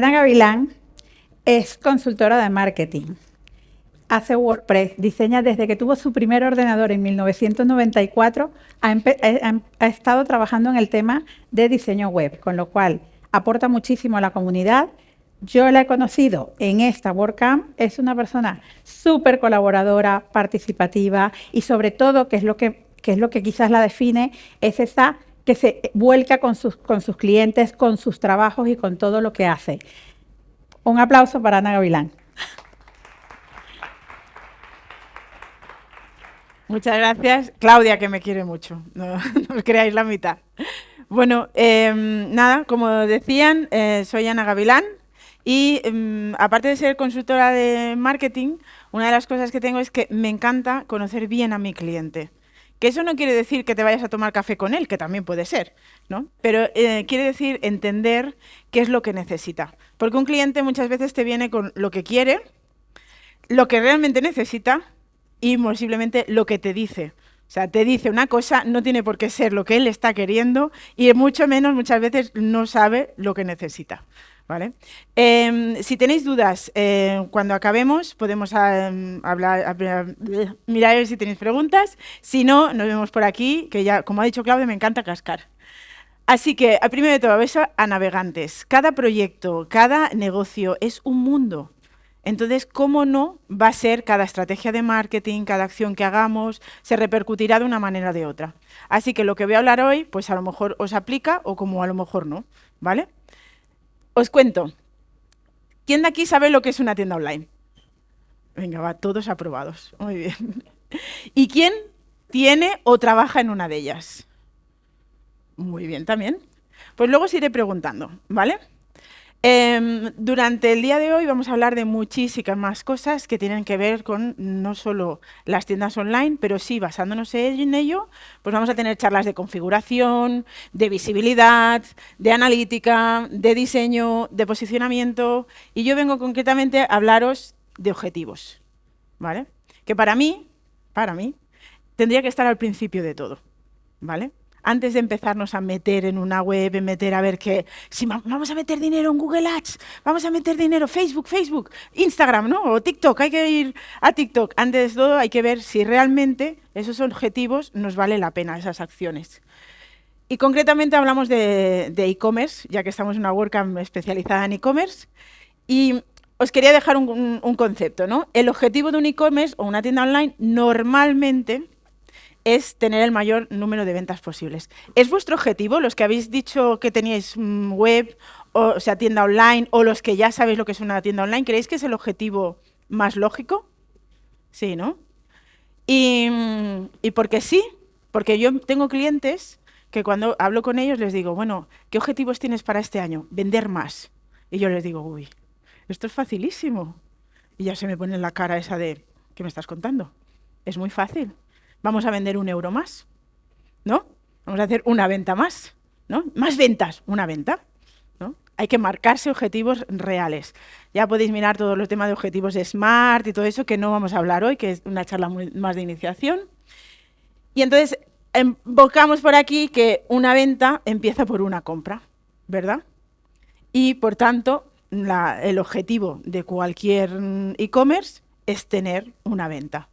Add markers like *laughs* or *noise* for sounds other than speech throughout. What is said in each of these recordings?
Ana Gavilán es consultora de marketing. Hace WordPress, diseña desde que tuvo su primer ordenador en 1994, ha, ha, estado trabajando en el tema de diseño web, con lo cual aporta muchísimo a la comunidad. Yo la he conocido en esta WordCamp, es una persona súper colaboradora, participativa y sobre todo, que es lo que, que es lo que quizás la define, es esa que se vuelca con sus, clientes, con sus trabajos y con todo lo que hace. Un aplauso para Ana Gavilán. Muchas gracias. Claudia, que me quiere mucho, *laughs* no, os creáis la mitad. Bueno, em, nada, como decían, eh, soy Ana Gavilán y em, aparte de ser consultora de marketing, una de las cosas que tengo es que me encanta conocer bien a mi cliente. Que eso no quiere decir que te vayas a tomar café con él, que también puede ser, ¿no? Pero eh, quiere decir entender qué es lo que necesita. Porque un cliente muchas veces te viene con lo que quiere, lo que realmente necesita y posiblemente lo que te dice. O sea, te dice una cosa, no tiene por qué ser lo que él está queriendo y mucho menos muchas veces no sabe lo que necesita. ¿Vale? Em, si tenéis dudas, eh, cuando acabemos podemos em, hablar, mirar si tenéis preguntas. Si no, nos vemos por aquí, que ya, como ha dicho Claudia, me encanta cascar. Así que, primero de todo, beso a navegantes. Cada proyecto, cada negocio es un mundo. Entonces, ¿cómo no va a ser cada estrategia de marketing, cada acción que hagamos, se repercutirá de una manera o de otra? Así que lo que voy a hablar hoy, pues a lo mejor os aplica o como a lo mejor no, ¿vale? Os cuento. ¿Quién de aquí sabe lo que es una tienda online? Venga, va, todos aprobados. Muy bien. ¿Y quién tiene o trabaja en una de ellas? Muy bien también. Pues luego os iré preguntando, ¿vale? Em, durante el día de hoy vamos a hablar de muchísimas más cosas que tienen que ver con no solo las tiendas online, pero sí, basándonos en ello, pues vamos a tener charlas de configuración, de visibilidad, de analítica, de diseño, de posicionamiento, y yo vengo concretamente a hablaros de objetivos, ¿vale? Que para mí, para mí, tendría que estar al principio de todo, ¿vale? Antes de empezarnos a meter en una web, meter a ver qué, si vamos a meter dinero en Google Ads, vamos a meter dinero Facebook, Facebook, Instagram, ¿no? O TikTok, hay que ir a TikTok. Antes de todo hay que ver si realmente esos objetivos nos vale la pena, esas acciones. Y concretamente hablamos de e-commerce, ya que estamos en una WordCamp especializada en e-commerce. Y os quería dejar un, un concepto, ¿no? El objetivo de un e-commerce o una tienda online normalmente es tener el mayor número de ventas posibles. ¿Es vuestro objetivo, los que habéis dicho que teníais mm, web, o, sea, tienda online, o los que ya sabéis lo que es una tienda online? ¿Creéis que es el objetivo más lógico? Sí, ¿no? Y, mm, y porque sí, porque yo tengo clientes que cuando hablo con ellos les digo, bueno, ¿qué objetivos tienes para este año? Vender más. Y yo les digo, uy, esto es facilísimo. Y ya se me pone en la cara esa de, ¿qué me estás contando? Es muy fácil vamos a vender un euro más, ¿no? Vamos a hacer una venta más, ¿no? Más ventas, una venta. Hay que marcarse objetivos reales. Ya podéis mirar todos los temas de objetivos SMART y todo eso, que no vamos a hablar hoy, que es una charla más de iniciación. Y entonces, invocamos por aquí que una venta empieza por una compra, ¿verdad? Y, por tanto, el objetivo de cualquier e-commerce es tener una venta.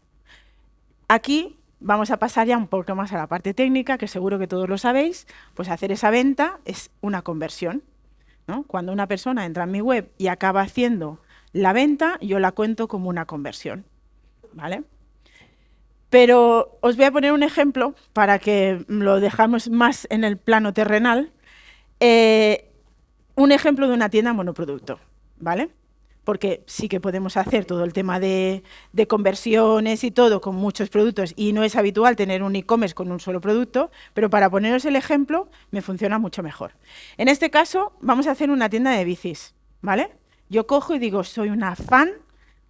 Aquí Vamos a pasar ya un poco más a la parte técnica, que seguro que todos lo sabéis, pues hacer esa venta es una conversión. Cuando una persona entra en mi web y acaba haciendo la venta, yo la cuento como una conversión. ¿vale? Pero os voy a poner un ejemplo para que lo dejamos más en el plano terrenal. Eh, un ejemplo de una tienda monoproducto. ¿vale? Porque sí que podemos hacer todo el tema de, conversiones y todo con muchos productos y no es habitual tener un e-commerce con un solo producto, pero para poneros el ejemplo me funciona mucho mejor. En este caso vamos a hacer una tienda de bicis, ¿vale? Yo cojo y digo, soy una fan,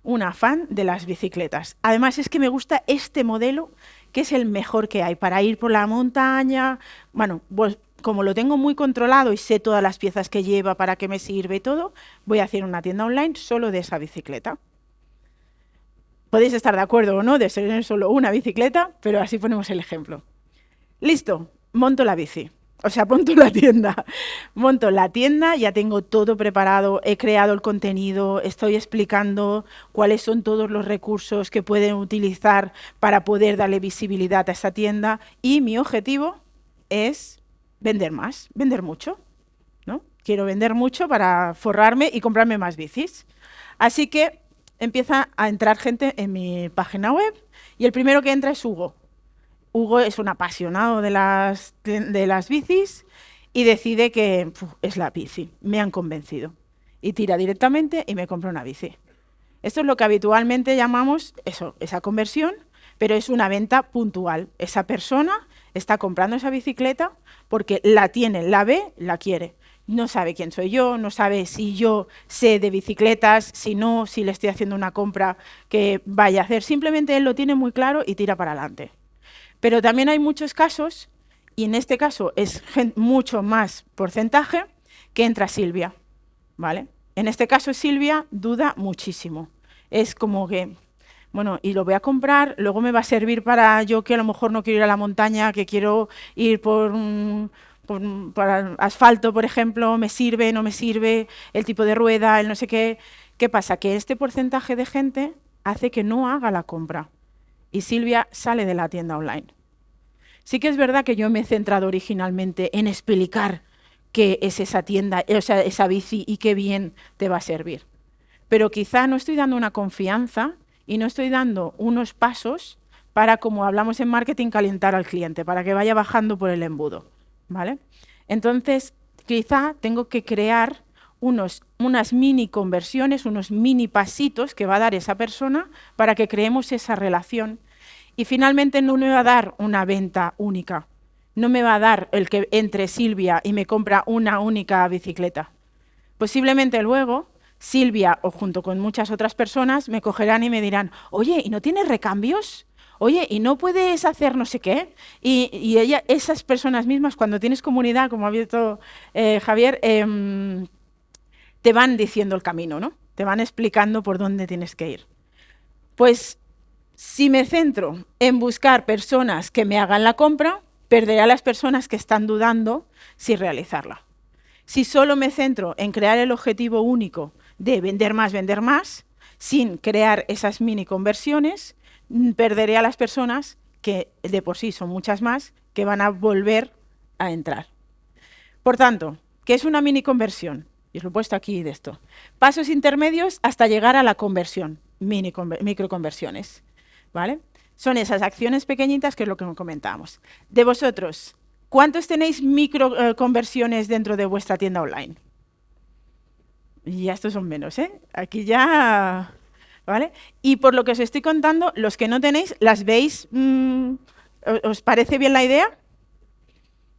una fan de las bicicletas. Además es que me gusta este modelo que es el mejor que hay para ir por la montaña, bueno, pues como lo tengo muy controlado y sé todas las piezas que lleva, para qué me sirve todo, voy a hacer una tienda online solo de esa bicicleta. Podéis estar de acuerdo o no de ser solo una bicicleta, pero así ponemos el ejemplo. Listo, monto la bici, O sea, *laughs* monto la tienda. Monto la tienda, ya tengo todo preparado, he creado el contenido, estoy explicando cuáles son todos los recursos que pueden utilizar para poder darle visibilidad a esta tienda y mi objetivo es vender más, vender mucho. ¿no? Quiero vender mucho para forrarme y comprarme más bicis. Así que empieza a entrar gente en mi página web y el primero que entra es Hugo. Hugo es un apasionado de las, de, las bicis y decide que es la bici. Me han convencido. Y tira directamente y me compra una bici. Esto es lo que habitualmente llamamos eso, esa conversión, pero es una venta puntual. Esa persona está comprando esa bicicleta porque la tiene, la ve, la quiere. No sabe quién soy yo, no sabe si yo sé de bicicletas, si no, si le estoy haciendo una compra que vaya a hacer. Simplemente él lo tiene muy claro y tira para adelante. Pero también hay muchos casos, y en este caso es mucho más porcentaje, que entra Silvia. ¿vale? En este caso Silvia duda muchísimo. Es como que, bueno, y lo voy a comprar, luego me va a servir para yo que a lo mejor no quiero ir a la montaña, que quiero ir por, asfalto, por ejemplo, me sirve, no me sirve, el tipo de rueda, el no sé qué. ¿Qué pasa? Que este porcentaje de gente hace que no haga la compra y Silvia sale de la tienda online. Sí que es verdad que yo me he centrado originalmente en explicar qué es esa tienda, o sea, esa bici y qué bien te va a servir. Pero quizá no estoy dando una confianza y no estoy dando unos pasos para, como hablamos en marketing, calentar al cliente, para que vaya bajando por el embudo. ¿vale? Entonces, quizá tengo que crear unos, unas mini conversiones, unos mini pasitos que va a dar esa persona para que creemos esa relación. Y finalmente no me va a dar una venta única, no me va a dar el que entre Silvia y me compra una única bicicleta. Posiblemente luego Silvia o junto con muchas otras personas me cogerán y me dirán, oye, ¿y no tienes recambios? Oye, ¿y no puedes hacer no sé qué? Y, ella, esas personas mismas, cuando tienes comunidad, como ha visto eh, Javier, em, te van diciendo el camino, ¿no? Te van explicando por dónde tienes que ir. Pues si me centro en buscar personas que me hagan la compra, perderé a las personas que están dudando si realizarla. Si solo me centro en crear el objetivo único de vender más, vender más, sin crear esas mini conversiones, perderé a las personas que de por sí son muchas más, que van a volver a entrar. Por tanto, ¿qué es una mini conversión? y os lo he puesto aquí de esto. Pasos intermedios hasta llegar a la conversión, mini microconversiones. ¿vale? Son esas acciones pequeñitas que es lo que comentábamos. De vosotros, ¿cuántos tenéis microconversiones eh, dentro de vuestra tienda online? Y estos son menos, ¿eh? Aquí ya... ¿Vale? Y por lo que os estoy contando, los que no tenéis, ¿las veis? Mm, ¿Os parece bien la idea?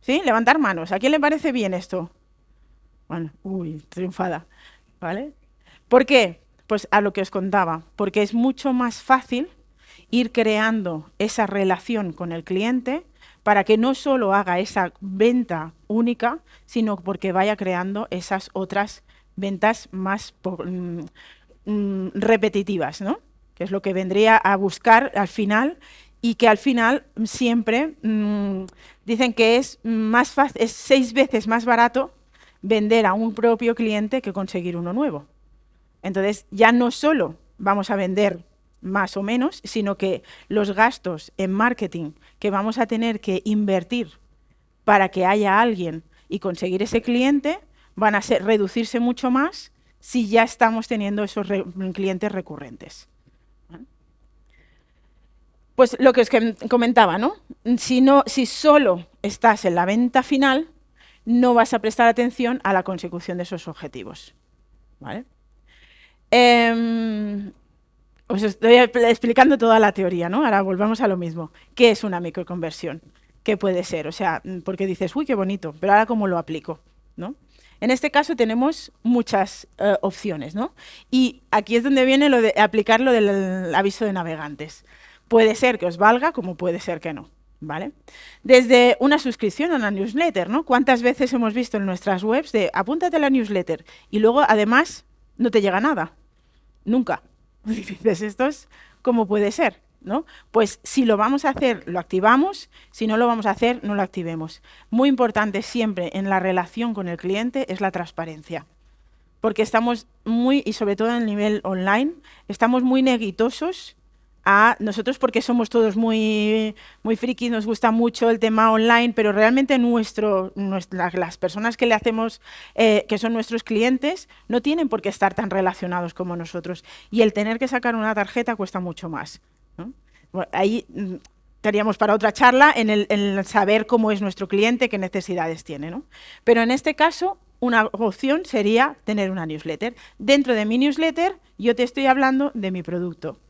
¿Sí? Levantar manos. ¿A quién le parece bien esto? Bueno, uy, triunfada, ¿vale? ¿Por qué? Pues a lo que os contaba, porque es mucho más fácil ir creando esa relación con el cliente para que no solo haga esa venta única, sino porque vaya creando esas otras ventas más mm, mm, repetitivas, ¿no? que es lo que vendría a buscar al final y que al final siempre mm, dicen que es, más es seis veces más barato vender a un propio cliente que conseguir uno nuevo. Entonces, ya no solo vamos a vender más o menos, sino que los gastos en marketing que vamos a tener que invertir para que haya alguien y conseguir ese cliente van a reducirse mucho más si ya estamos teniendo esos clientes recurrentes. Pues lo que os comentaba, ¿no? Si, no, si solo estás en la venta final, no vas a prestar atención a la consecución de esos objetivos. ¿vale? Em, os estoy explicando toda la teoría, ¿no? Ahora volvamos a lo mismo. ¿Qué es una microconversión? ¿Qué puede ser? O sea, porque dices, uy, qué bonito, pero ahora cómo lo aplico, ¿no? En este caso tenemos muchas eh, opciones, ¿no? Y aquí es donde viene lo de aplicar lo del aviso de navegantes. Puede ser que os valga, como puede ser que no. ¿vale? Desde una suscripción a una newsletter, ¿no? ¿Cuántas veces hemos visto en nuestras webs de apúntate a la newsletter y luego además no te llega nada? Nunca. *laughs* dices, ¿esto es cómo puede ser? ¿No? Pues si lo vamos a hacer, lo activamos, si no lo vamos a hacer, no lo activemos. Muy importante siempre en la relación con el cliente es la transparencia. Porque estamos muy, y sobre todo en el nivel online, estamos muy neguitosos a nosotros porque somos todos muy, muy frikis, nos gusta mucho el tema online, pero realmente nuestro, las personas que le hacemos, eh, que son nuestros clientes, no tienen por qué estar tan relacionados como nosotros. Y el tener que sacar una tarjeta cuesta mucho más ahí mm, estaríamos para otra charla en el, saber cómo es nuestro cliente, qué necesidades tiene. ¿no? Pero en este caso, una opción sería tener una newsletter. Dentro de mi newsletter, yo te estoy hablando de mi producto.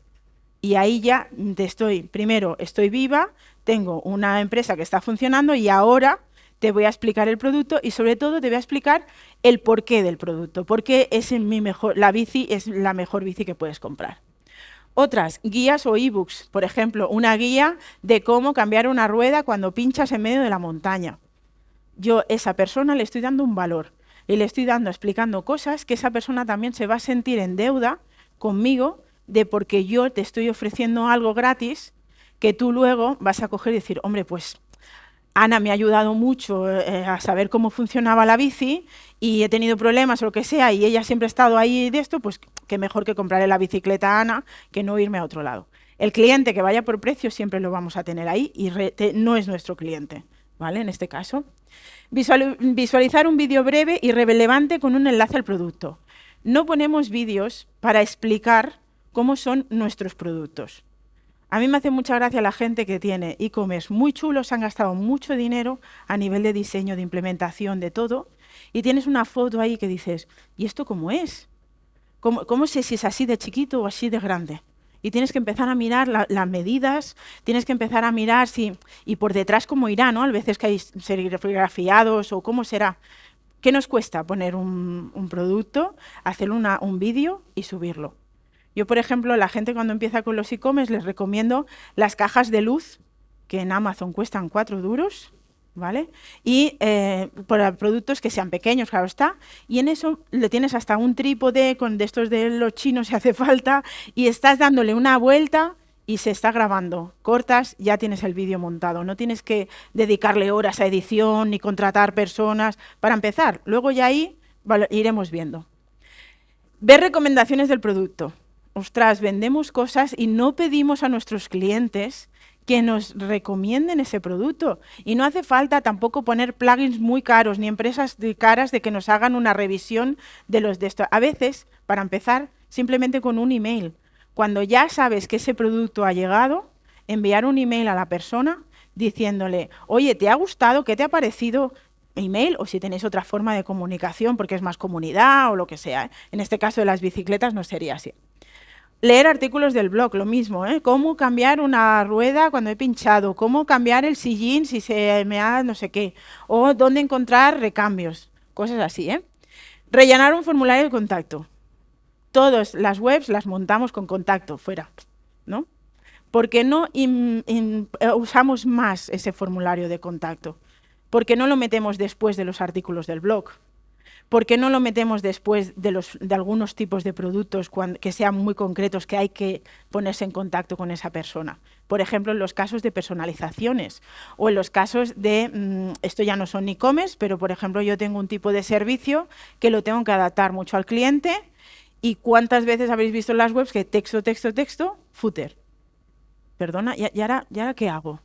Y ahí ya te estoy, primero, estoy viva, tengo una empresa que está funcionando y ahora te voy a explicar el producto y sobre todo te voy a explicar el porqué del producto, porque es mi mejor, la bici es la mejor bici que puedes comprar. Otras, guías o ebooks, por ejemplo, una guía de cómo cambiar una rueda cuando pinchas en medio de la montaña. Yo, esa persona, le estoy dando un valor y le estoy dando, explicando cosas que esa persona también se va a sentir en deuda conmigo de porque yo te estoy ofreciendo algo gratis que tú luego vas a coger y decir, hombre, pues Ana me ha ayudado mucho eh, a saber cómo funcionaba la bici y he tenido problemas o lo que sea y ella siempre ha estado ahí de esto, pues que mejor que comprarle la bicicleta a Ana que no irme a otro lado. El cliente que vaya por precio siempre lo vamos a tener ahí y no es nuestro cliente, ¿vale? En este caso. visualizar un vídeo breve y relevante con un enlace al producto. No ponemos vídeos para explicar cómo son nuestros productos. A mí me hace mucha gracia la gente que tiene e-commerce muy chulos, han gastado mucho dinero a nivel de diseño, de implementación, de todo, y tienes una foto ahí que dices, ¿y esto cómo es? ¿Cómo, sé si es así de chiquito o así de grande? Y tienes que empezar a mirar las medidas, tienes que empezar a mirar si, y por detrás cómo irá, ¿no? A veces que hay serigrafiados o cómo será. ¿Qué nos cuesta poner un, producto, hacer un vídeo y subirlo? Yo, por ejemplo, la gente cuando empieza con los e-commerce les recomiendo las cajas de luz, que en Amazon cuestan cuatro duros, ¿vale? Y eh, para productos que sean pequeños, claro está. Y en eso le tienes hasta un trípode con de estos de los chinos si hace falta y estás dándole una vuelta y se está grabando. Cortas, ya tienes el vídeo montado. No tienes que dedicarle horas a edición ni contratar personas para empezar. Luego ya ahí iremos viendo. Ver recomendaciones del producto ostras, vendemos cosas y no pedimos a nuestros clientes que nos recomienden ese producto. Y no hace falta tampoco poner plugins muy caros ni empresas de caras de que nos hagan una revisión de los de. A veces, para empezar, simplemente con un email. Cuando ya sabes que ese producto ha llegado, enviar un email a la persona diciéndole, oye, ¿te ha gustado? ¿Qué te ha parecido? email o si tenéis otra forma de comunicación porque es más comunidad o lo que sea. ¿eh? En este caso de las bicicletas no sería así. Leer artículos del blog, lo mismo, ¿eh? Cómo cambiar una rueda cuando he pinchado, cómo cambiar el sillín si se me ha no sé qué, o dónde encontrar recambios, cosas así, ¿eh? Rellenar un formulario de contacto. Todas las webs las montamos con contacto, fuera, ¿no? Porque no eh, usamos más ese formulario de contacto? Porque no lo metemos después de los artículos del blog? ¿Por qué no lo metemos después de, algunos tipos de productos que sean muy concretos, que hay que ponerse en contacto con esa persona? Por ejemplo, en los casos de personalizaciones o en los casos de, mm, esto ya no son e-commerce, pero por ejemplo yo tengo un tipo de servicio que lo tengo que adaptar mucho al cliente y cuántas veces habéis visto en las webs que texto, texto, texto, footer. Perdona, ¿y, ahora, qué hago?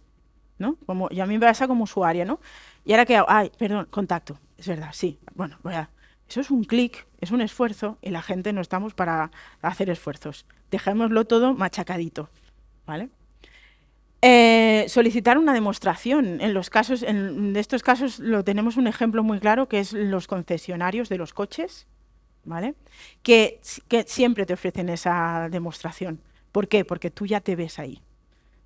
¿No? Como, y a mí me pasa como usuaria, ¿no? ¿Y ahora qué hago? Ay, perdón, contacto. Es verdad, sí. Bueno, voy a eso es un clic, es un esfuerzo y la gente no estamos para hacer esfuerzos. Dejémoslo todo machacadito. ¿vale? Eh, solicitar una demostración. En los casos, en estos casos lo tenemos un ejemplo muy claro que es los concesionarios de los coches, ¿vale? Que, que siempre te ofrecen esa demostración. ¿Por qué? Porque tú ya te ves ahí.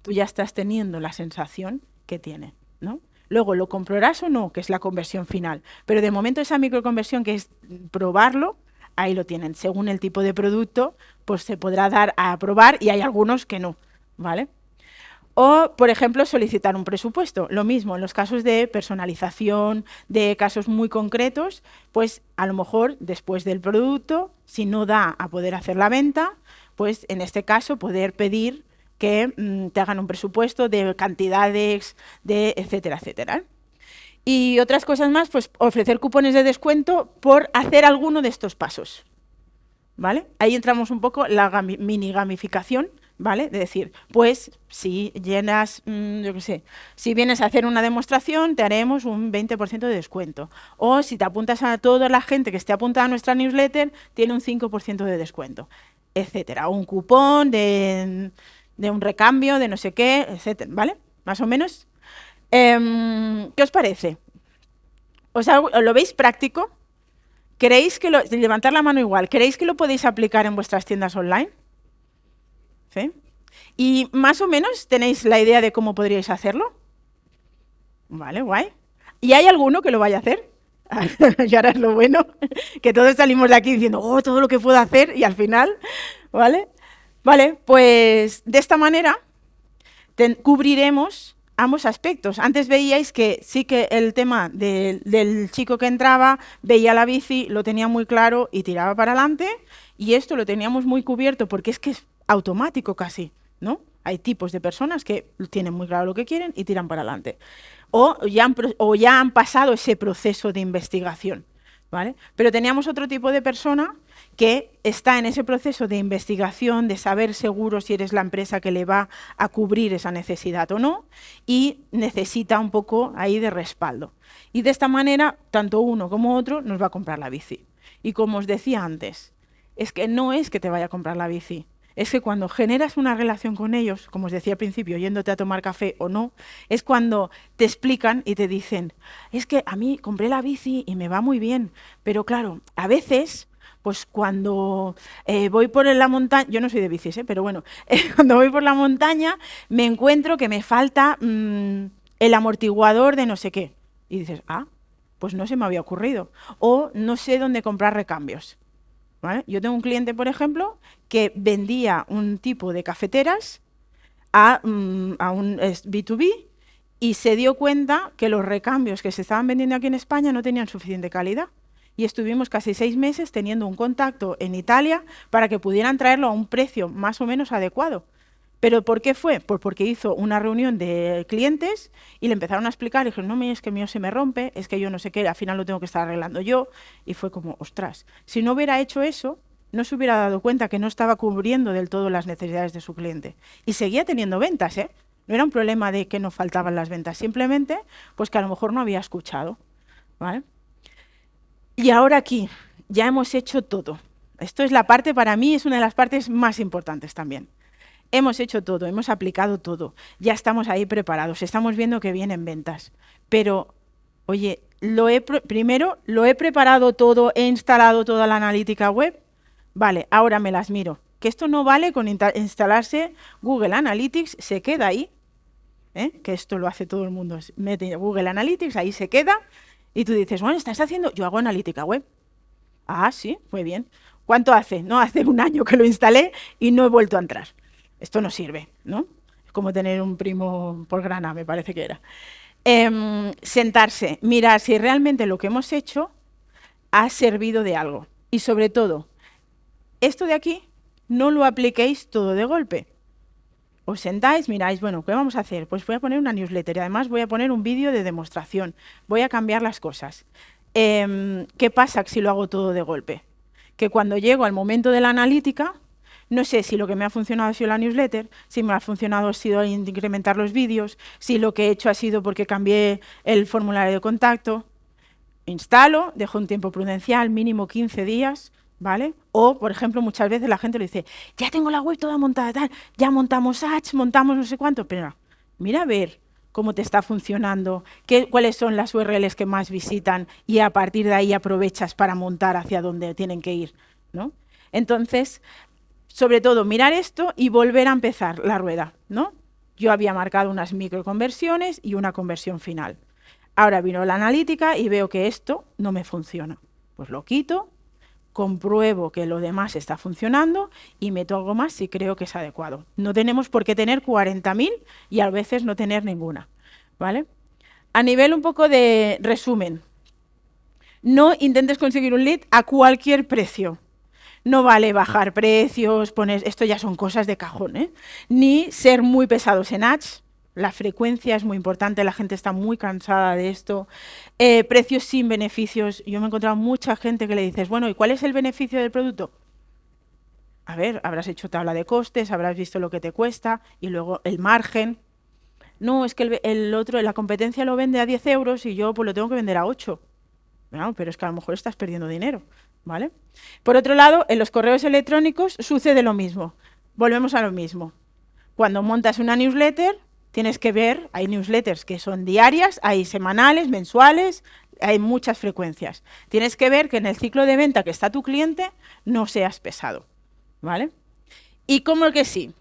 Tú ya estás teniendo la sensación que tiene, ¿no? Luego, ¿lo comprobarás o no? Que es la conversión final. Pero de momento esa microconversión, que es probarlo, ahí lo tienen. Según el tipo de producto, pues se podrá dar a probar y hay algunos que no, ¿vale? O, por ejemplo, solicitar un presupuesto. Lo mismo, en los casos de personalización, de casos muy concretos, pues a lo mejor después del producto, si no da a poder hacer la venta, pues en este caso poder pedir que mm, te hagan un presupuesto de cantidades, de etcétera, etcétera. Y otras cosas más, pues ofrecer cupones de descuento por hacer alguno de estos pasos. ¿Vale? Ahí entramos un poco la mini gamificación, ¿vale? De decir, pues si llenas, mm, yo qué sé, si vienes a hacer una demostración, te haremos un 20% de descuento. O si te apuntas a toda la gente que esté apuntada a nuestra newsletter, tiene un 5% de descuento, etcétera. un cupón de, un recambio, de no sé qué, etcétera, ¿vale? Más o menos. Em, ¿Qué os parece? ¿Os ¿Lo veis práctico? ¿Queréis que lo, levantar la mano igual, ¿queréis que lo podéis aplicar en vuestras tiendas online? ¿Sí? ¿Y más o menos tenéis la idea de cómo podríais hacerlo? Vale, guay. ¿Y hay alguno que lo vaya a hacer? *laughs* y ahora es lo bueno, *laughs* que todos salimos de aquí diciendo, oh, todo lo que puedo hacer, y al final, ¿vale? Vale, pues de esta manera cubriremos ambos aspectos. Antes veíais que sí que el tema del chico que entraba, veía la bici, lo tenía muy claro y tiraba para adelante, y esto lo teníamos muy cubierto porque es que es automático casi, ¿no? Hay tipos de personas que tienen muy claro lo que quieren y tiran para adelante. O ya han, o ya han pasado ese proceso de investigación, ¿vale? Pero teníamos otro tipo de persona que está en ese proceso de investigación, de saber seguro si eres la empresa que le va a cubrir esa necesidad o no, y necesita un poco ahí de respaldo. Y de esta manera, tanto uno como otro nos va a comprar la bici. Y como os decía antes, es que no es que te vaya a comprar la bici, es que cuando generas una relación con ellos, como os decía al principio, yéndote a tomar café o no, es cuando te explican y te dicen, es que a mí compré la bici y me va muy bien, pero claro, a veces pues cuando eh, voy por la montaña, yo no soy de bicis, ¿eh? pero bueno, *laughs* cuando voy por la montaña me encuentro que me falta mm, el amortiguador de no sé qué. Y dices, ah, pues no se me había ocurrido. O no sé dónde comprar recambios. Yo tengo un cliente, por ejemplo, que vendía un tipo de cafeteras a, mm, a un B2B y se dio cuenta que los recambios que se estaban vendiendo aquí en España no tenían suficiente calidad. Y estuvimos casi seis meses teniendo un contacto en Italia para que pudieran traerlo a un precio más o menos adecuado. ¿Pero por qué fue? Pues porque hizo una reunión de clientes y le empezaron a explicar, y dijeron, no, es que mío se me rompe, es que yo no sé qué, al final lo tengo que estar arreglando yo, y fue como, ostras, si no hubiera hecho eso, no se hubiera dado cuenta que no estaba cubriendo del todo las necesidades de su cliente. Y seguía teniendo ventas, ¿eh? No era un problema de que no faltaban las ventas, simplemente, pues que a lo mejor no había escuchado, ¿vale? Y ahora aquí, ya hemos hecho todo. Esto es la parte, para mí, es una de las partes más importantes también. Hemos hecho todo, hemos aplicado todo, ya estamos ahí preparados, estamos viendo que vienen ventas. Pero, oye, lo he primero lo he preparado todo, he instalado toda la analítica web. Vale, ahora me las miro. Que esto no vale con instalarse Google Analytics, se queda ahí. ¿eh? Que esto lo hace todo el mundo. Mete Google Analytics, ahí se queda. Y tú dices, bueno, estás haciendo, yo hago analítica web. Ah, sí, muy bien. ¿Cuánto hace? No, hace un año que lo instalé y no he vuelto a entrar esto no sirve, ¿no? Es como tener un primo por grana, me parece que era. Em, sentarse, mirar si realmente lo que hemos hecho ha servido de algo. Y sobre todo, esto de aquí no lo apliquéis todo de golpe. Os sentáis, miráis, bueno, ¿qué vamos a hacer? Pues voy a poner una newsletter y además voy a poner un vídeo de demostración. Voy a cambiar las cosas. Em, ¿Qué pasa si lo hago todo de golpe? Que cuando llego al momento de la analítica, no sé si lo que me ha funcionado ha sido la newsletter, si me ha funcionado ha sido incrementar los vídeos, si lo que he hecho ha sido porque cambié el formulario de contacto. Instalo, dejo un tiempo prudencial, mínimo 15 días, ¿vale? O, por ejemplo, muchas veces la gente le dice, ya tengo la web toda montada, tal, ya montamos ads, montamos no sé cuánto, pero mira a ver cómo te está funcionando, qué, cuáles son las URLs que más visitan y a partir de ahí aprovechas para montar hacia donde tienen que ir, ¿no? Entonces, sobre todo mirar esto y volver a empezar la rueda, ¿no? Yo había marcado unas microconversiones y una conversión final. Ahora vino la analítica y veo que esto no me funciona. Pues lo quito, compruebo que lo demás está funcionando y meto algo más si creo que es adecuado. No tenemos por qué tener 40.000 y a veces no tener ninguna. ¿vale? A nivel un poco de resumen, no intentes conseguir un lead a cualquier precio. No vale bajar precios, poner, esto ya son cosas de cajón, ¿eh? Ni ser muy pesados en ads, la frecuencia es muy importante, la gente está muy cansada de esto. Eh, precios sin beneficios. Yo me he encontrado mucha gente que le dices, bueno, ¿y cuál es el beneficio del producto? A ver, habrás hecho tabla de costes, habrás visto lo que te cuesta y luego el margen. No, es que el, otro, la competencia lo vende a 10 euros y yo pues lo tengo que vender a 8. No, pero es que a lo mejor estás perdiendo dinero. ¿Vale? Por otro lado, en los correos electrónicos sucede lo mismo. Volvemos a lo mismo. Cuando montas una newsletter, tienes que ver, hay newsletters que son diarias, hay semanales, mensuales, hay muchas frecuencias. Tienes que ver que en el ciclo de venta que está tu cliente no seas pesado, ¿vale? Y como que sí,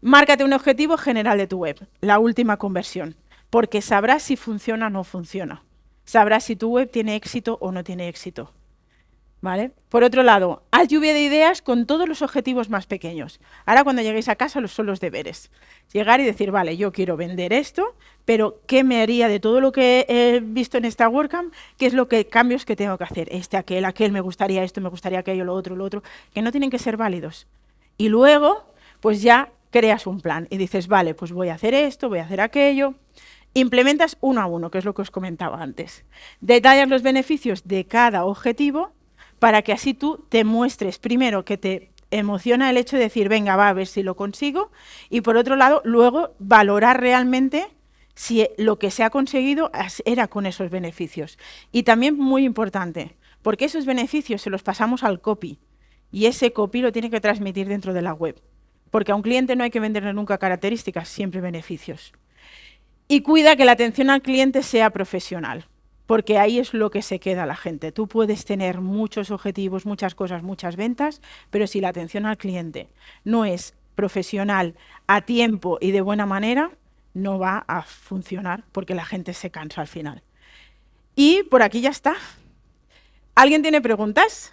márcate un objetivo general de tu web, la última conversión, porque sabrás si funciona o no funciona. Sabrás si tu web tiene éxito o no tiene éxito. Por otro lado, haz lluvia de ideas con todos los objetivos más pequeños. Ahora cuando lleguéis a casa los son los deberes. Llegar y decir, vale, yo quiero vender esto, pero ¿qué me haría de todo lo que he visto en esta WordCamp? ¿Qué es lo que cambios que tengo que hacer? Este, aquel, aquel, me gustaría esto, me gustaría aquello, lo otro, lo otro, que no tienen que ser válidos. Y luego, pues ya creas un plan y dices, vale, pues voy a hacer esto, voy a hacer aquello. Implementas uno a uno, que es lo que os comentaba antes. Detallas los beneficios de cada objetivo para que así tú te muestres primero que te emociona el hecho de decir, venga, va a ver si lo consigo, y por otro lado, luego valorar realmente si lo que se ha conseguido era con esos beneficios. Y también muy importante, porque esos beneficios se los pasamos al copy, y ese copy lo tiene que transmitir dentro de la web. Porque a un cliente no hay que venderle nunca características, siempre beneficios. Y cuida que la atención al cliente sea profesional porque ahí es lo que se queda la gente. Tú puedes tener muchos objetivos, muchas cosas, muchas ventas, pero si la atención al cliente no es profesional, a tiempo y de buena manera, no va a funcionar porque la gente se cansa al final. Y por aquí ya está. ¿Alguien tiene preguntas?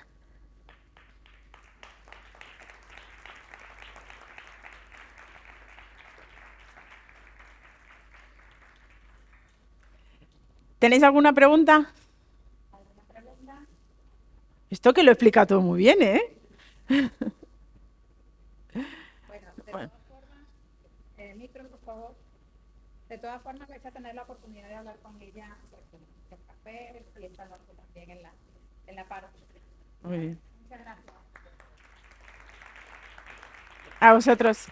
¿Tenéis alguna pregunta? Esto que lo explica todo muy bien, ¿eh? Bueno, de todas formas, eh, micro, por favor. De todas formas, vais a tener la oportunidad de hablar con ella en el café y esta noche también en la, en la parte. Muy bien. Muchas gracias. A vosotros.